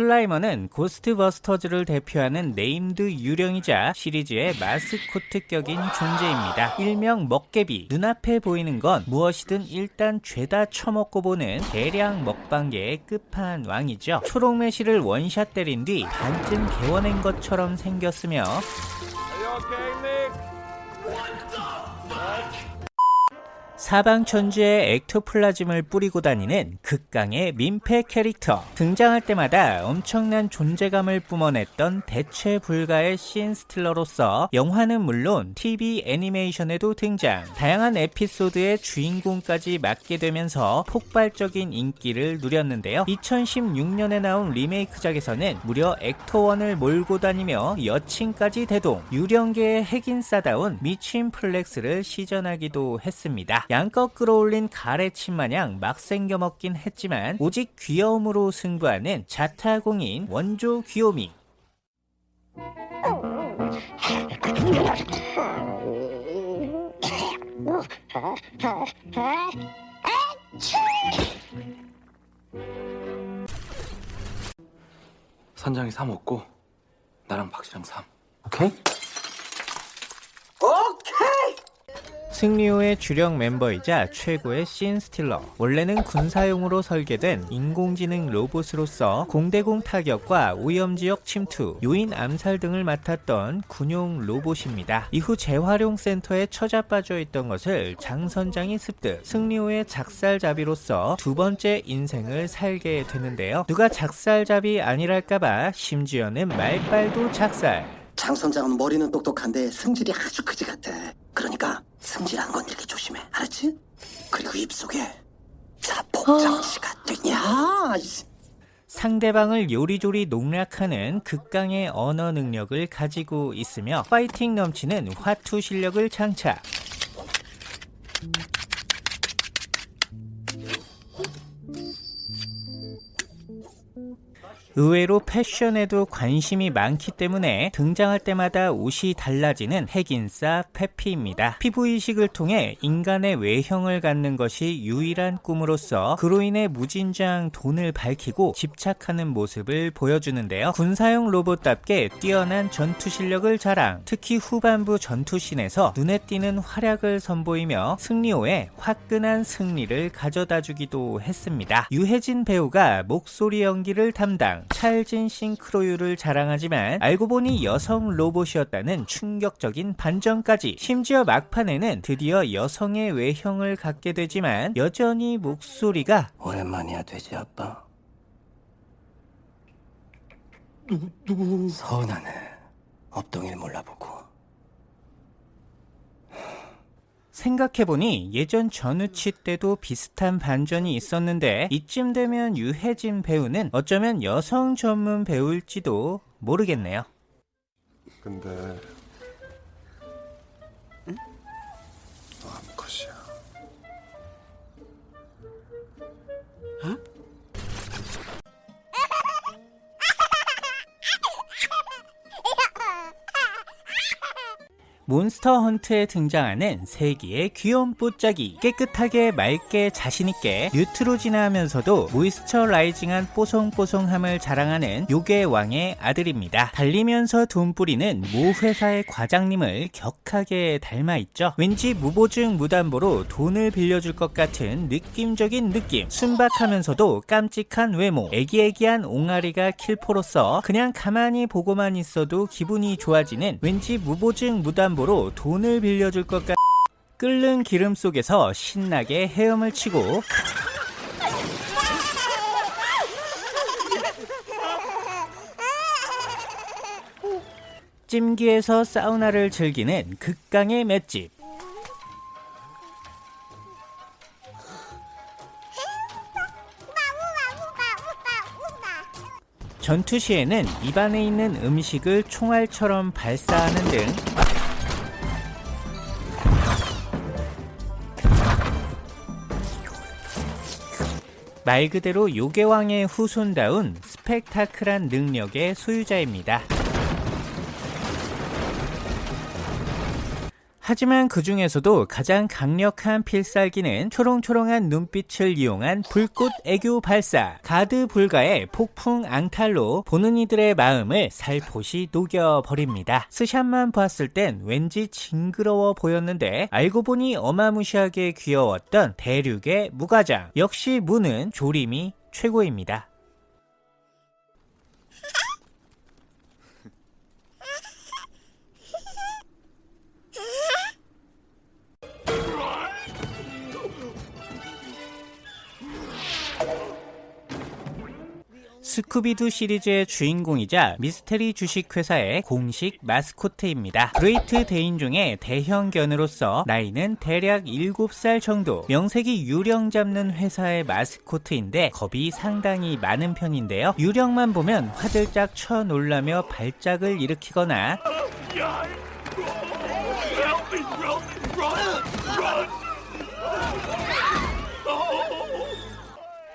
슬라이머는 고스트버스터즈를 대표하는 named 유령이자 시리즈의 마스코트격인 존재입니다. 일명 먹개비, 눈앞에 보이는 건 무엇이든 일단 죄다 처먹고 보는 대량 먹방계의 끝판왕이죠. 초록매실을 원샷 때린 뒤 반쯤 게워낸 것처럼 생겼으며 사방천지에 ectoplasm을 뿌리고 다니는 극강의 민폐 캐릭터. 등장할 때마다 엄청난 존재감을 뿜어냈던 대체 불가의 scene stealer로서 영화는 물론 TV 애니메이션에도 등장. 다양한 에피소드의 주인공까지 맡게 되면서 폭발적인 인기를 누렸는데요. 2016년에 나온 리메이크작에서는 무려 Ecto One을 몰고 다니며 여친까지 대동. 유령계의 핵인싸다운 미친 flex를 시전하기도 했습니다 양껏 끌어올린 가래침 마냥 막 생겨 먹긴 했지만 오직 귀여움으로 승부하는 자타공인 원조 귀요미 선장이 3 없고 나랑 박씨랑 3 오케이? 승리호의 주력 멤버이자 최고의 scene stealer 원래는 군사용으로 설계된 인공지능 로봇으로서 공대공 타격과 오염지역 침투, 요인 암살 등을 맡았던 군용 로봇입니다. 이후 재활용 센터에 처자빠져 있던 것을 장 선장이 습득 승리호의 작살잡이로서 두 번째 인생을 살게 되는데요. 누가 작살잡이 아니랄까봐 심지어는 말빨도 작살 장 선장은 머리는 똑똑한데 승질이 아주 그지 같아. 그러니까 승질 안 건드리게 조심해. 알았지? 그리고 입속에 자폭정치가 되냐? 이- 상대방을 요리조리 농락하는 극강의 언어 능력을 가지고 있으며 파이팅 넘치는 화투 실력을 장착. 의외로 패션에도 관심이 많기 때문에 등장할 때마다 옷이 달라지는 핵인싸 페피입니다. 피부 이식을 통해 인간의 외형을 갖는 것이 유일한 꿈으로서 그로 인해 무진장 돈을 밝히고 집착하는 모습을 보여주는데요. 군사용 로봇답게 뛰어난 전투 실력을 자랑, 특히 후반부 전투씬에서 눈에 띄는 활약을 선보이며 승리호에 화끈한 승리를 가져다 주기도 했습니다. 유해진 배우가 목소리 연기를 담당, 찰진 싱크로율을 자랑하지만 알고 보니 여성 로봇이었다는 충격적인 반전까지 심지어 막판에는 드디어 여성의 외형을 갖게 되지만 여전히 목소리가 오랜만이야 돼지 아빠. 누구 누구? 서운하네. 업동일 몰라보고. 생각해보니 예전 전우치 때도 비슷한 반전이 있었는데 이쯤 되면 유해진 배우는 어쩌면 여성 전문 배우일지도 모르겠네요. 근데 몬스터 헌트에 등장하는 세기의 귀여운 뽀짝이 깨끗하게 맑게 자신있게 뉴트로진하면서도 모이스처라이징한 뽀송뽀송함을 자랑하는 요괴 왕의 아들입니다. 달리면서 돈 뿌리는 모 회사의 과장님을 격하게 닮아있죠. 왠지 무보증 무담보로 돈을 빌려줄 것 같은 느낌적인 느낌 순박하면서도 깜찍한 외모 애기애기한 옹알이가 킬포로서 그냥 가만히 보고만 있어도 기분이 좋아지는 왠지 무보증 무담보 로 돈을 빌려줄 것 같... 끓는 기름 속에서 신나게 헤엄을 치고 찜기에서 사우나를 즐기는 극강의 맷집. 전투 시에는 입안에 있는 음식을 총알처럼 발사하는 등 말 그대로 요괴왕의 후손다운 스펙타클한 능력의 소유자입니다. 하지만 그 중에서도 가장 강력한 필살기는 초롱초롱한 눈빛을 이용한 불꽃 애교 발사, 가드 불가의 폭풍 앙탈로 보는 이들의 마음을 살포시 녹여버립니다. 스샷만 봤을 땐 왠지 징그러워 보였는데 알고 보니 어마무시하게 귀여웠던 대륙의 무가장. 역시 무는 조림이 최고입니다. 스쿠비두 시리즈의 주인공이자 미스테리 주식회사의 공식 마스코트입니다. Great Dane종의 대형견으로서 나이는 대략 7살 정도, 명색이 유령 잡는 회사의 마스코트인데 겁이 상당히 많은 편인데요. 유령만 보면 화들짝 쳐놀라며 발작을 일으키거나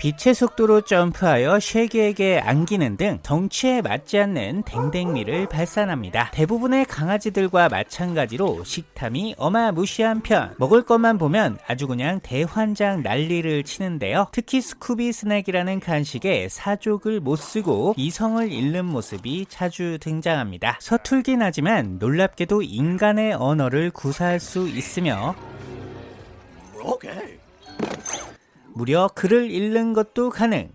빛의 속도로 점프하여 쉐기에게 안기는 등 덩치에 맞지 않는 댕댕미를 발산합니다. 대부분의 강아지들과 마찬가지로 식탐이 어마무시한 편. 먹을 것만 보면 아주 그냥 대환장 난리를 치는데요. 특히 스쿠비 스낵이라는 간식에 사족을 못 쓰고 이성을 잃는 모습이 자주 등장합니다. 서툴긴 하지만 놀랍게도 인간의 언어를 구사할 수 있으며 오케이. 무려 글을 읽는 것도 가능.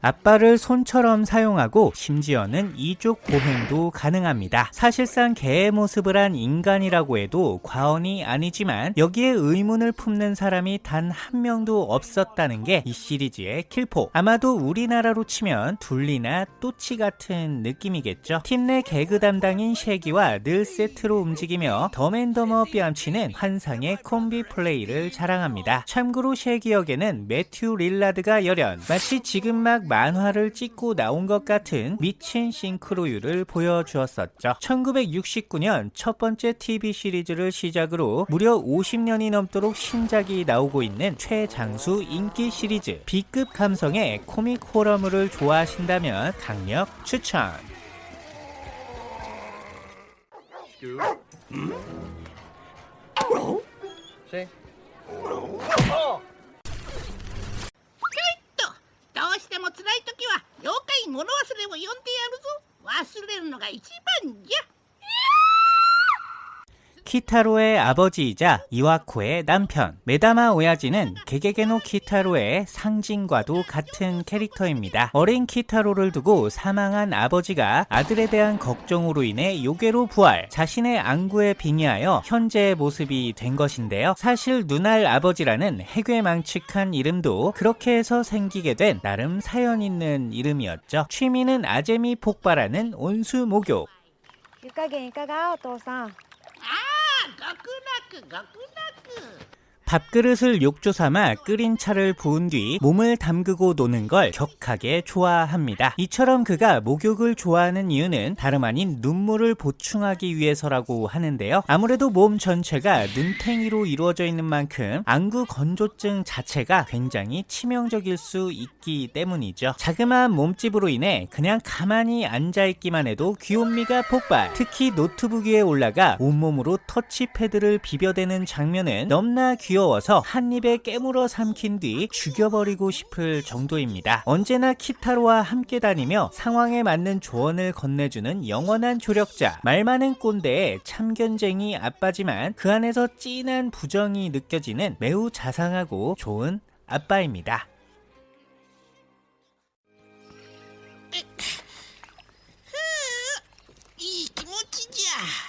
앞발을 손처럼 사용하고 심지어는 이족 보행도 가능합니다. 사실상 개의 모습을 한 인간이라고 해도 과언이 아니지만 여기에 의문을 품는 사람이 단 한 명도 없었다는 게 이 시리즈의 킬포. 아마도 우리나라로 치면 둘리나 또치 같은 느낌이겠죠. 팀 내 개그 담당인 쉐기와 늘 세트로 움직이며 더맨더머 뺨치는 환상의 콤비 플레이를 자랑합니다. 참고로 쉐기 역에는 매튜 릴라드가 열연 마치 지금 막 만화를 찍고 나온 것 같은 미친 싱크로율을 보여주었었죠. 1969년 첫 번째 TV 시리즈를 시작으로 무려 50년이 넘도록 신작이 나오고 있는 최장수 인기 시리즈 B급 감성의 코믹 호러물을 좋아하신다면 강력 추천! 쉐. と物忘れを呼んでやるぞ。忘れるのが一番じゃ。 키타로의 아버지이자 이와코의 남편 메다마 오야지는 게게게노 키타로의 상징과도 같은 캐릭터입니다. 어린 키타로를 두고 사망한 아버지가 아들에 대한 걱정으로 인해 요괴로 부활 자신의 안구에 빙의하여 현재의 모습이 된 것인데요. 사실 눈알 아버지라는 해괴망측한 이름도 그렇게 해서 생기게 된 나름 사연 있는 이름이었죠. 취미는 아재미 폭발하는 온수 목욕 湯加減いかがお父さん ああ極楽極楽 밥그릇을 욕조 삼아 끓인 차를 부은 뒤 몸을 담그고 노는 걸 격하게 좋아합니다. 이처럼 그가 목욕을 좋아하는 이유는 다름 아닌 눈물을 보충하기 위해서라고 하는데요. 아무래도 몸 전체가 눈탱이로 이루어져 있는 만큼 안구 건조증 자체가 굉장히 치명적일 수 있기 때문이죠. 자그마한 몸집으로 인해 그냥 가만히 앉아있기만 해도 귀요미가 폭발. 특히 노트북 위에 올라가 온몸으로 터치패드를 비벼대는 장면은 넘나 귀 귀여워서 한 입에 깨물어 삼킨 뒤 죽여버리고 싶을 정도입니다. 언제나 키타로와 함께 다니며 상황에 맞는 조언을 건네주는 영원한 조력자 말 많은 꼰대의 참견쟁이 아빠지만 그 안에서 찐한 부정이 느껴지는 매우 자상하고 좋은 아빠입니다. 이 김치지야.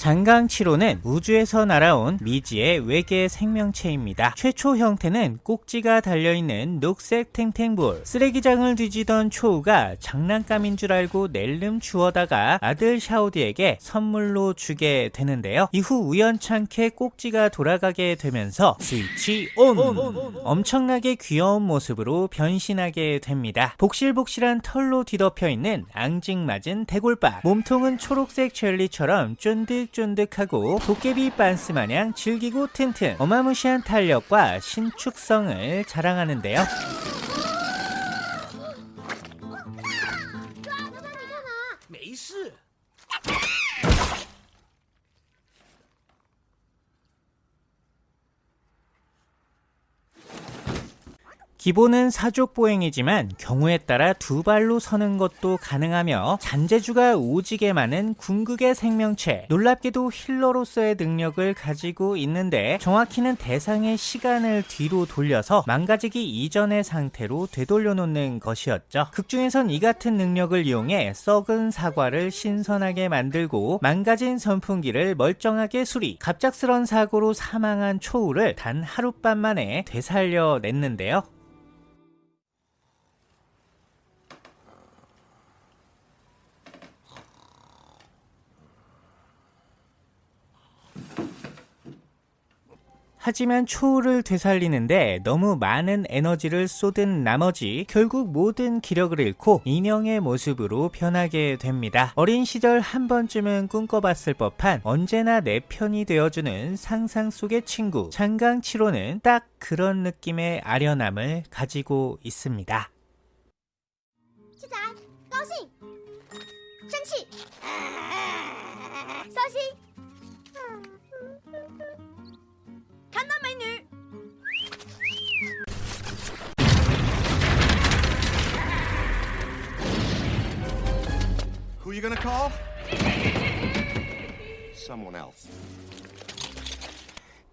장강치로는 우주에서 날아온 미지의 외계 생명체입니다. 최초 형태는 꼭지가 달려있는 녹색 탱탱볼. 쓰레기장을 뒤지던 초우가 장난감인 줄 알고 낼름 주워다가 아들 샤오디에게 선물로 주게 되는데요. 이후 우연찮게 꼭지가 돌아가게 되면서 스위치 온! 엄청나게 귀여운 모습으로 변신하게 됩니다. 복실복실한 털로 뒤덮여 있는 앙증맞은 대골밥. 몸통은 초록색 젤리처럼 쫀득 쫀득쫀득하고 도깨비 빤스 마냥 질기고 튼튼 어마무시한 탄력과 신축성을 자랑하는데요. 기본은 사족 보행이지만 경우에 따라 두 발로 서는 것도 가능하며 잔재주가 오지게 많은 궁극의 생명체 놀랍게도 힐러로서의 능력을 가지고 있는데 정확히는 대상의 시간을 뒤로 돌려서 망가지기 이전의 상태로 되돌려 놓는 것이었죠. 극중에선 이 같은 능력을 이용해 썩은 사과를 신선하게 만들고 망가진 선풍기를 멀쩡하게 수리 갑작스런 사고로 사망한 초우를 단 하룻밤 만에 되살려냈는데요 하지만 초우를 되살리는데 너무 많은 에너지를 쏟은 나머지 결국 모든 기력을 잃고 인형의 모습으로 변하게 됩니다. 어린 시절 한 번쯤은 꿈꿔봤을 법한 언제나 내 편이 되어주는 상상 속의 친구 장강치로는 딱 그런 느낌의 아련함을 가지고 있습니다. 七仔，高兴，生气，伤心， Who are you gonna call? Someone else.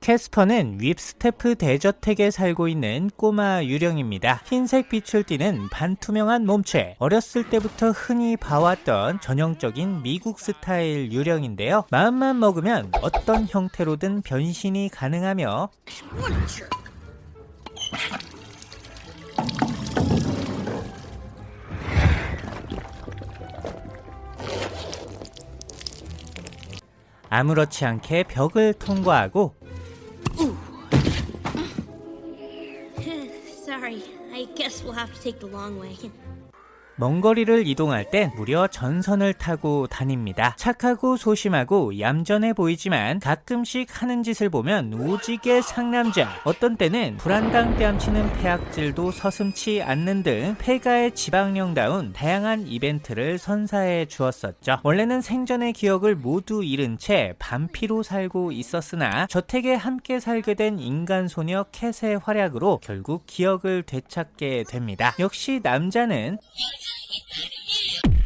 캐스퍼는 윕스테프 대저택에 살고 있는 꼬마 유령입니다. 흰색 빛을 띠는 반투명한 몸체. 어렸을 때부터 흔히 봐왔던 전형적인 미국 스타일 유령인데요. 마음만 먹으면 어떤 형태로든 변신이 가능하며 아무렇지 않게 벽을 통과하고 guess we'll have to take the long way. 먼 거리를 이동할 땐 무려 전선을 타고 다닙니다. 착하고 소심하고 얌전해 보이지만 가끔씩 하는 짓을 보면 오지게 상남자. 어떤 때는 불안당 뺨치는 폐악질도 서슴치 않는 등 폐가의 지방령다운 다양한 이벤트를 선사해 주었었죠. 원래는 생전의 기억을 모두 잃은 채 반피로 살고 있었으나 저택에 함께 살게 된 인간 소녀 캣의 활약으로 결국 기억을 되찾게 됩니다. 역시 남자는 Yeah.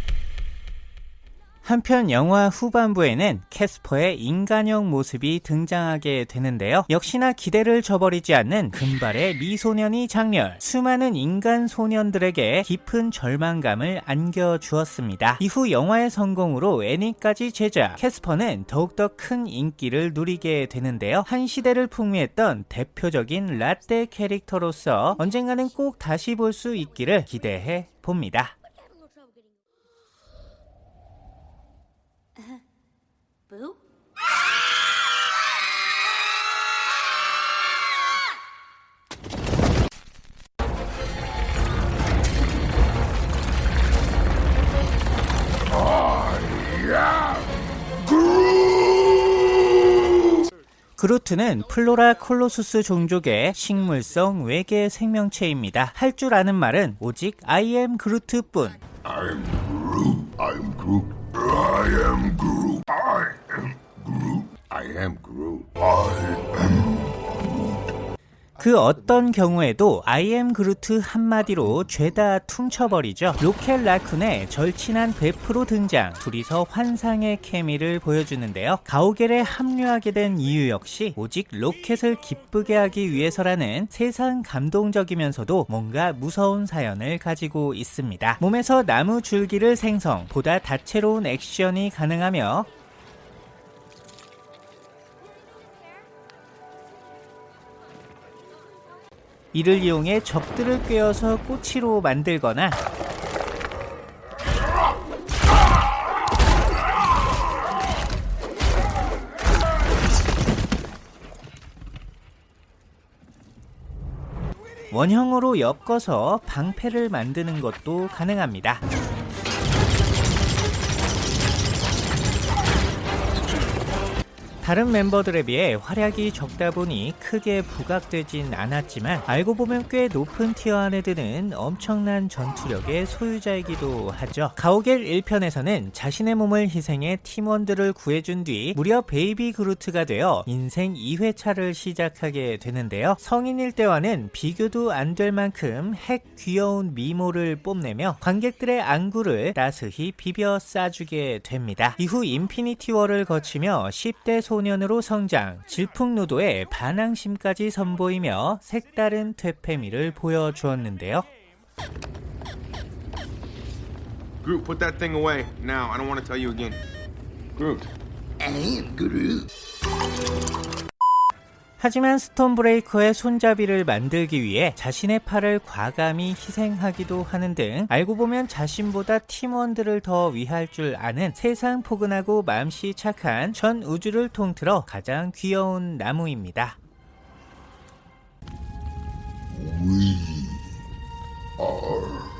한편 영화 후반부에는 캐스퍼의 인간형 모습이 등장하게 되는데요. 역시나 기대를 저버리지 않는 금발의 미소년이 장렬, 수많은 인간 소년들에게 깊은 절망감을 안겨주었습니다. 이후 영화의 성공으로 애니까지 제작, 캐스퍼는 더욱더 큰 인기를 누리게 되는데요. 한 시대를 풍미했던 대표적인 라떼 캐릭터로서 언젠가는 꼭 다시 볼 수 있기를 기대해 봅니다. 그루트는 플로라 콜로수스 종족의 식물성 외계 생명체입니다. 할 줄 아는 말은 오직 I am Groot뿐. I'm Groot. I'm Groot. I am Groot. I am Groot. I am Groot. I am. 그 어떤 경우에도 I am Groot 한마디로 죄다 퉁쳐버리죠. 로켓 라쿤의 절친한 베프로 등장, 둘이서 환상의 케미를 보여주는데요. 가오갤에 합류하게 된 이유 역시 오직 로켓을 기쁘게 하기 위해서라는 세상 감동적이면서도 뭔가 무서운 사연을 가지고 있습니다. 몸에서 나무 줄기를 생성, 보다 다채로운 액션이 가능하며 이를 이용해 적들을 꿰어서 꼬치로 만들거나 원형으로 엮어서 방패를 만드는 것도 가능합니다. 다른 멤버들에 비해 활약이 적다 보니 크게 부각되진 않았지만 알고 보면 꽤 높은 tier 안에 드는 엄청난 전투력의 소유자이기도 하죠. 가오갤 1편에서는 자신의 몸을 희생해 팀원들을 구해준 뒤 무려 베이비 그루트가 되어 인생 2회차를 시작하게 되는데요. 성인일 때와는 비교도 안 될 만큼 핵 귀여운 미모를 뽐내며 관객들의 안구를 따스히 비벼 싸주게 됩니다. 이후 인피니티 워를 거치며 10대 소년 으로 성장, 질풍노도의 반항심까지 선보이며 색다른 퇴폐미를 보여주었는데요. Groot, put that thing away now. I don't want to tell you again. Groot. I am Groot. 하지만 스톤 브레이커의 손잡이를 만들기 위해 자신의 팔을 과감히 희생하기도 하는 등 알고 보면 자신보다 팀원들을 더 위할 줄 아는 세상 포근하고 마음씨 착한 전 우주를 통틀어 가장 귀여운 나무입니다. We are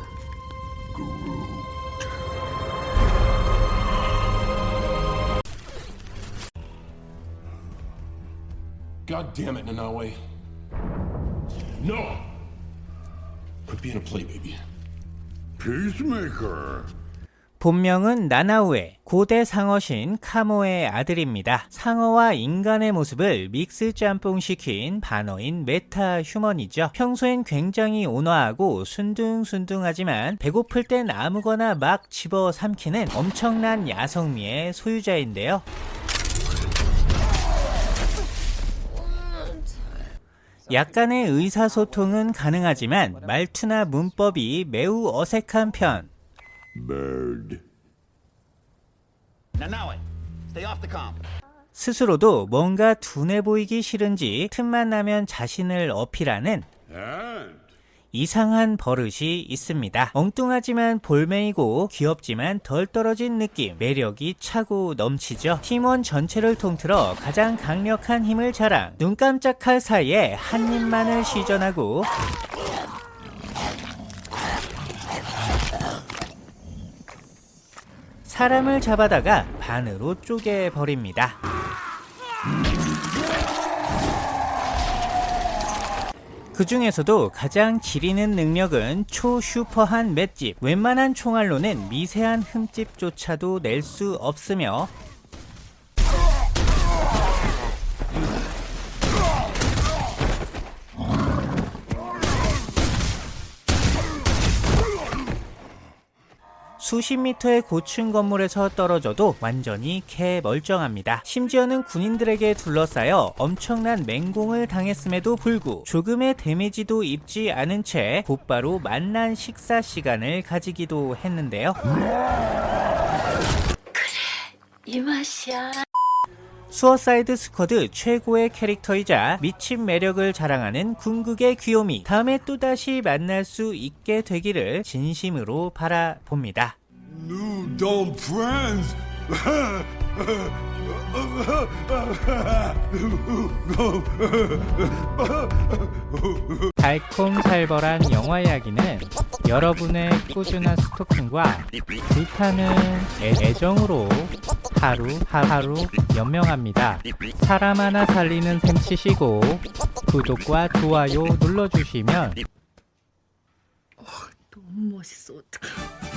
God damn it, Nanawe. No! Quit being a playbaby. Peacemaker. 본명은 나나우에 고대 상어신 카모의 아들입니다. 상어와 인간의 모습을 믹스 짬뽕시킨 반어인 메타 휴먼이죠. 평소엔 굉장히 온화하고 순둥순둥하지만 배고플 땐 아무거나 막 집어 삼키는 엄청난 야성미의 소유자인데요. 약간의 의사소통은 가능하지만 말투나 문법이 매우 어색한 편. Bird. 스스로도 뭔가 둔해 보이기 싫은지 틈만 나면 자신을 어필하는 And 이상한 버릇이 있습니다. 엉뚱하지만 볼메이고 귀엽지만 덜 떨어진 느낌, 매력이 차고 넘치죠. 팀원 전체를 통틀어 가장 강력한 힘을 자랑, 눈 깜짝할 사이에 한 입만을 시전하고 사람을 잡아다가 반으로 쪼개버립니다. 그 중에서도 가장 지리는 능력은 초슈퍼한 맷집. 웬만한 총알로는 미세한 흠집조차도 낼 수 없으며 수십 미터의 고층 건물에서 떨어져도 완전히 개 멀쩡합니다. 심지어는 군인들에게 둘러싸여 엄청난 맹공을 당했음에도 불구 조금의 데미지도 입지 않은 채 곧바로 맛난 식사 시간을 가지기도 했는데요. 이 맛이야. 수어사이드 스쿼드 최고의 캐릭터이자 미친 매력을 자랑하는 궁극의 귀요미 다음에 또다시 만날 수 있게 되기를 진심으로 바라봅니다. New dumb friends. 달콤살벌한 영화 이야기는 여러분의 꾸준한 스토킹과 불타는 애- 애정으로 하루하루 연명합니다. 사람 하나 살리는 셈 치시고 구독과 좋아요 눌러주시면 너무 멋있어. 어떡해.